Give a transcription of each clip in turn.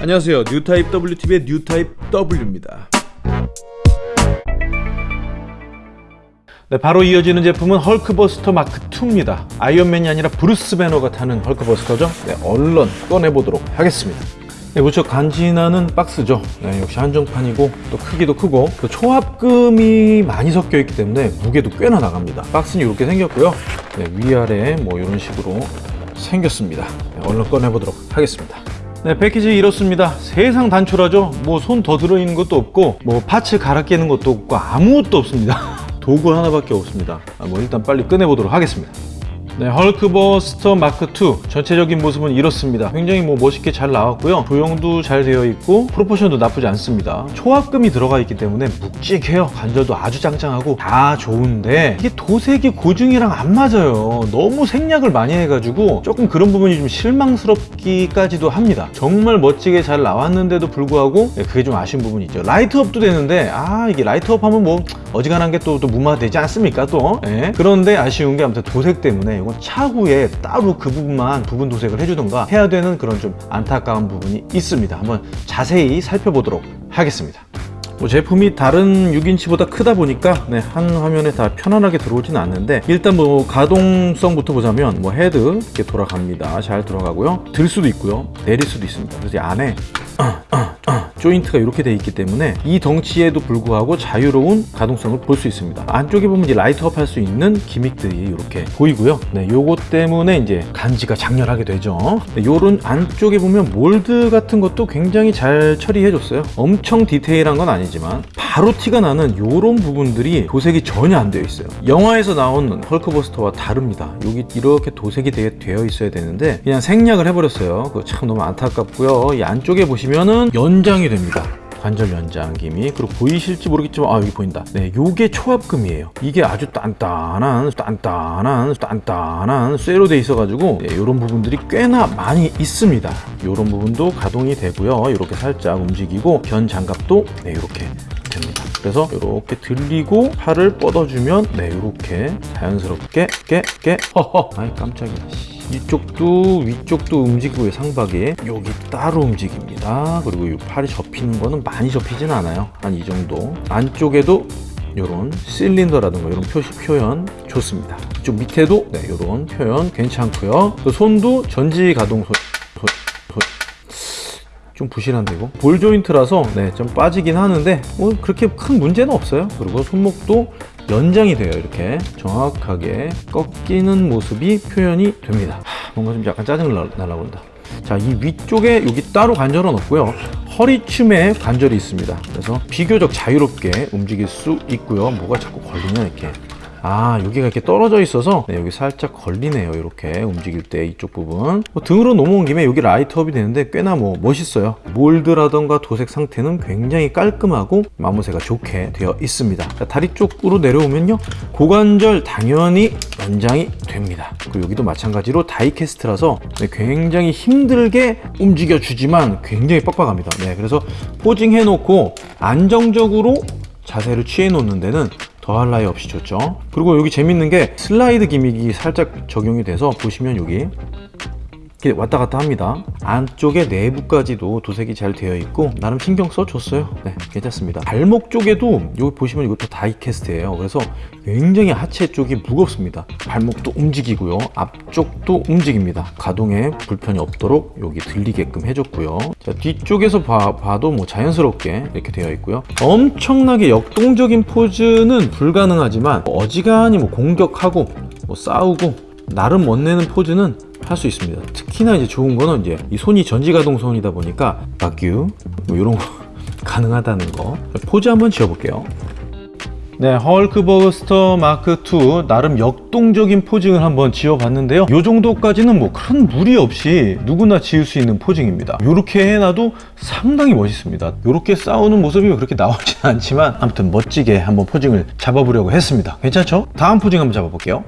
안녕하세요 뉴타입 WTV의 뉴타입 W입니다 네, 바로 이어지는 제품은 헐크버스터 마크2입니다. 아이언맨이 아니라 브루스 배너가 타는 헐크버스터죠. 네, 얼른 꺼내보도록 하겠습니다. 네, 무척 간지나는 박스죠. 네, 역시 한정판이고 또 크기도 크고 또 초합금이 많이 섞여 있기 때문에 무게도 꽤나 나갑니다. 박스는 이렇게 생겼고요. 네, 위아래 뭐 이런 식으로 생겼습니다. 네, 얼른 꺼내보도록 하겠습니다. 네, 패키지 이렇습니다. 세상 단촐하죠. 뭐 손 더 들어있는 것도 없고 뭐 parts 갈아 끼는 것도 없고 아무것도 없습니다. 도구 하나밖에 없습니다. 아, 뭐 일단 빨리 꺼내보도록 하겠습니다. 네, 헐크버스터 마크2 전체적인 모습은 이렇습니다. 굉장히 뭐 멋있게 잘 나왔고요. 조형도 잘 되어 있고 proportion도 나쁘지 않습니다. 초합금이 들어가 있기 때문에 묵직해요. 관절도 아주 짱짱하고 다 좋은데 이게 도색이 고증이랑 안 맞아요. 너무 생략을 많이 해가지고 조금 그런 부분이 좀 실망스럽기까지도 합니다. 정말 멋지게 잘 나왔는데도 불구하고 네, 그게 좀 아쉬운 부분이 있죠. light up도 되는데 아 이게 light up 하면 뭐 어지간한 게 또 또 무마되지 않습니까 또 예? 그런데 아쉬운 게 아무튼 도색 때문에 이건 차후에 따로 그 부분만 부분 도색을 해주던가 해야 되는 그런 좀 안타까운 부분이 있습니다. 한번 자세히 살펴보도록 하겠습니다. 뭐 제품이 다른 6인치보다 크다 보니까 네, 한 화면에 다 편안하게 들어오지는 않는데 일단 뭐 가동성부터 보자면 뭐 헤드 이렇게 돌아갑니다. 잘 돌아가고요. 들 수도 있고요. 내릴 수도 있습니다. 그래서 이 안에 조인트가 이렇게 돼 있기 때문에 이 덩치에도 불구하고 자유로운 가동성을 볼 수 있습니다. 안쪽에 보면 이제 light up 할 수 있는 gimmick들이 이렇게 보이고요. 네, 요것 때문에 이제 간지가 장렬하게 되죠. 네, 요런 안쪽에 보면 mold 같은 것도 굉장히 잘 처리해 줬어요. 엄청 디테일한 건 아니지만 바로 티가 나는 요런 부분들이 도색이 전혀 안 되어 있어요. 영화에서 나온 헐크버스터와 다릅니다. 여기 이렇게 도색이 되어 있어야 되는데 그냥 생략을 해버렸어요. 그거 참 너무 안타깝고요. 이 안쪽에 보시면은 연장이 됩니다. 관절 연장김이 그리고 보이실지 모르겠지만 아 여기 보인다. 네 요게 초합금이에요. 이게 아주 단단한 단단한 단단한 쇠로 돼 있어 가지고 네, 이런 부분들이 꽤나 많이 있습니다. 이런 부분도 가동이 되고요. 이렇게 살짝 움직이고 변 장갑도 네 이렇게 됩니다. 그래서 이렇게 들리고 팔을 뻗어주면 네 이렇게 자연스럽게 깨깨. 허허 아이 깜짝이야 이쪽도 위쪽도 움직이고요 상박이. 여기 따로 움직입니다. 그리고 이 팔이 접히는 거는 많이 접히진 않아요. 한 이 정도. 안쪽에도 이런 실린더라든가 이런 표시 표현 좋습니다. 이쪽 밑에도 네, 이런 표현 괜찮고요. 그 손도 전지 가동 손. 좀 부실한데 이거? 볼 조인트라서 네, 좀 빠지긴 하는데 뭐 그렇게 큰 문제는 없어요. 그리고 손목도 연장이 돼요 이렇게. 정확하게 꺾이는 모습이 표현이 됩니다. 하, 뭔가 좀 약간 짜증을 날라본다. 자이 위쪽에 여기 따로 관절은 없고요. 허리춤에 관절이 있습니다. 그래서 비교적 자유롭게 움직일 수 있고요. 뭐가 자꾸 걸리냐 이렇게 아 여기가 이렇게 떨어져 있어서? 네, 여기 살짝 걸리네요 이렇게 움직일 때 이쪽 부분. 뭐 등으로 넘어온 김에 여기 라이트업이 되는데 꽤나 뭐 멋있어요. 몰드라던가 도색 상태는 굉장히 깔끔하고 마모세가 좋게 되어 있습니다. 자, 다리 쪽으로 내려오면요. 고관절 당연히 연장이 됩니다. 그리고 여기도 마찬가지로 다이캐스트라서 네, 굉장히 힘들게 움직여 주지만 굉장히 빡빡합니다. 네, 그래서 포징 해놓고 안정적으로 자세를 취해 놓는 데는 더할 나위 없이 좋죠. 그리고 여기 재밌는 게 슬라이드 기믹이 살짝 적용이 돼서 보시면 여기 이렇게 왔다 갔다 합니다. 안쪽에 내부까지도 도색이 잘 되어 있고 나름 신경 써줬어요. 네 괜찮습니다. 발목 쪽에도 여기 보시면 이것도 다이캐스트예요. 그래서 굉장히 하체 쪽이 무겁습니다. 발목도 움직이고요. 앞쪽도 움직입니다. 가동에 불편이 없도록 여기 들리게끔 해줬고요. 자 뒤쪽에서 봐, 봐도 뭐 자연스럽게 이렇게 되어 있고요. 엄청나게 역동적인 포즈는 불가능하지만 어지간히 뭐 공격하고 뭐 싸우고 나름 멋내는 포즈는 할 수 있습니다. 특히나 이제 좋은 거는 이제 이 손이 전지가동손이다 보니까 fuck you 뭐 이런 거 가능하다는 거. 포즈 한번 지어볼게요. 네, 헐크버스터 마크2 나름 역동적인 posing을 한번 지어봤는데요. 이 정도까지는 뭐 큰 무리 없이 누구나 지을 수 있는 posing입니다. 이렇게 해놔도 상당히 멋있습니다. 이렇게 싸우는 모습이 그렇게 나오진 않지만 아무튼 멋지게 한번 posing을 잡아보려고 했습니다. 괜찮죠? 다음 posing 한번 잡아볼게요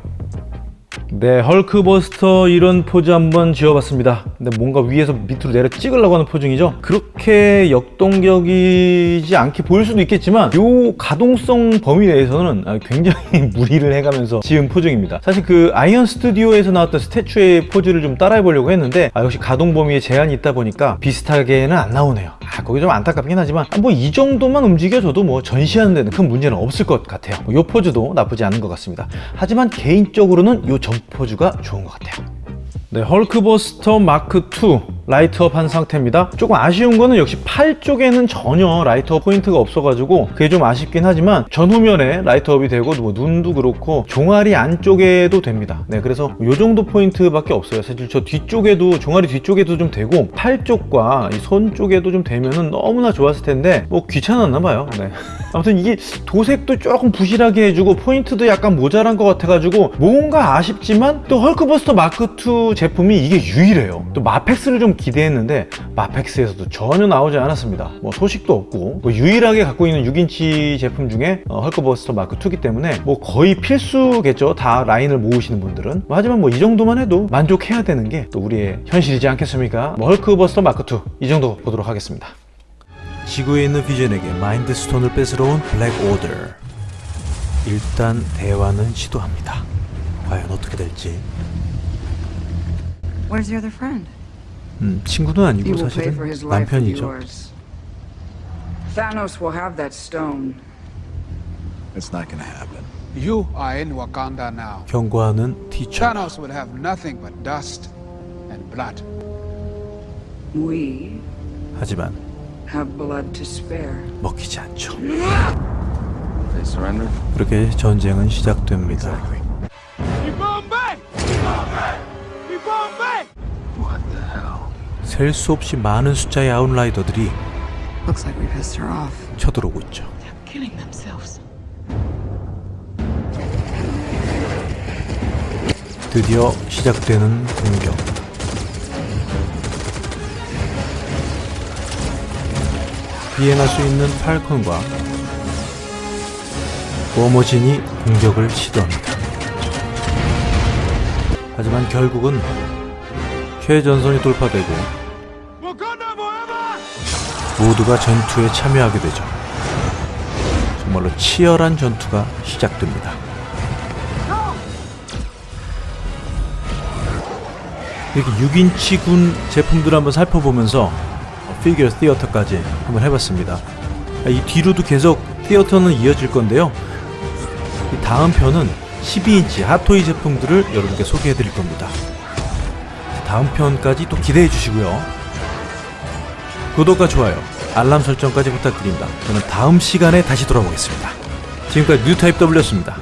네, 헐크버스터 이런 포즈 한번 지어봤습니다. 근데 뭔가 위에서 밑으로 내려 찍으려고 하는 posing이죠. 그렇게 역동적이지 않게 보일 수도 있겠지만 요 가동성 범위 내에서는 아, 굉장히 무리를 해가면서 지은 posing입니다. 사실 그 아이언 스튜디오에서 나왔던 statue의 포즈를 좀 따라해 보려고 했는데 아, 역시 가동 범위에 제한이 있다 보니까 비슷하게는 안 나오네요. 아, 거기 좀 안타깝긴 하지만 뭐이 정도만 움직여줘도 뭐 전시하는 데는 큰 문제는 없을 것 같아요. 뭐 요 포즈도 나쁘지 않은 것 같습니다. 하지만 개인적으로는 요전 포즈가 좋은 것 같아요. 네, 헐크버스터 마크 2 light up 한 상태입니다. 조금 아쉬운 거는 역시 팔 쪽에는 전혀 light up 포인트가 없어가지고 그게 좀 아쉽긴 하지만 전후면에 light up이 되고 뭐 눈도 그렇고 종아리 안쪽에도 됩니다. 네, 그래서 이 정도 포인트밖에 없어요. 사실 저 뒤쪽에도 종아리 뒤쪽에도 좀 되고 팔 쪽과 이손 쪽에도 좀 되면은 너무나 좋았을 텐데 뭐 귀찮았나 봐요. 네. 아무튼 이게 도색도 조금 부실하게 해주고 포인트도 약간 모자란 것 같아가지고 뭔가 아쉽지만 또 헐크버스터 마크 2 제품이 이게 유일해요. 또 마펙스를 좀 기대했는데 마펙스에서도 전혀 나오지 않았습니다. 뭐 소식도 없고 뭐 유일하게 갖고 있는 6인치 제품 중에 어, 헐크버스터 마크 2기 때문에 뭐 거의 필수겠죠. 다 라인을 모으시는 분들은. 뭐 하지만 뭐 이 정도만 해도 만족해야 되는 게 또 우리의 현실이지 않겠습니까? 뭐 헐크버스터 마크 2 이 정도 보도록 하겠습니다. 지구에 있는 비전에게 마인드 스톤을 뺏으러 온 블랙 오더. 일단 대화는 시도합니다. 과연 어떻게 될지. Where's your other friend? 음, 친구는 아니고 사실은 남편이죠. Thanos will have that stone. It's not gonna happen. You are in Wakanda now. 경고하는 티처. Thanos will have nothing but dust and blood. We 하지만 have blood to spare. 먹히지 않죠. They surrender? 그렇게 전쟁은 시작됩니다. What 셀 수 없이 많은 숫자의 아웃라이더들이. 쳐들어오고 있죠. 드디어 시작되는 공격. 비행할 수 있는 팔컨과 워머진이 공격을 시도합니다. 하지만 결국은 최전선이 돌파되고 모두가 전투에 참여하게 되죠. 정말로 치열한 전투가 시작됩니다. 이렇게 6인치 군 제품들을 한번 살펴보면서 피규어 theater까지 한번 해봤습니다. 아, 이 뒤로도 계속 theater는 이어질 건데요. 이 다음 편은 12인치 핫토이 제품들을 여러분께 소개해 드릴 겁니다. 다음 편까지 또 기대해 주시고요. 구독과 좋아요, 알람 설정까지 부탁드립니다. 저는 다음 시간에 다시 돌아오겠습니다. 지금까지 뉴타입 W였습니다.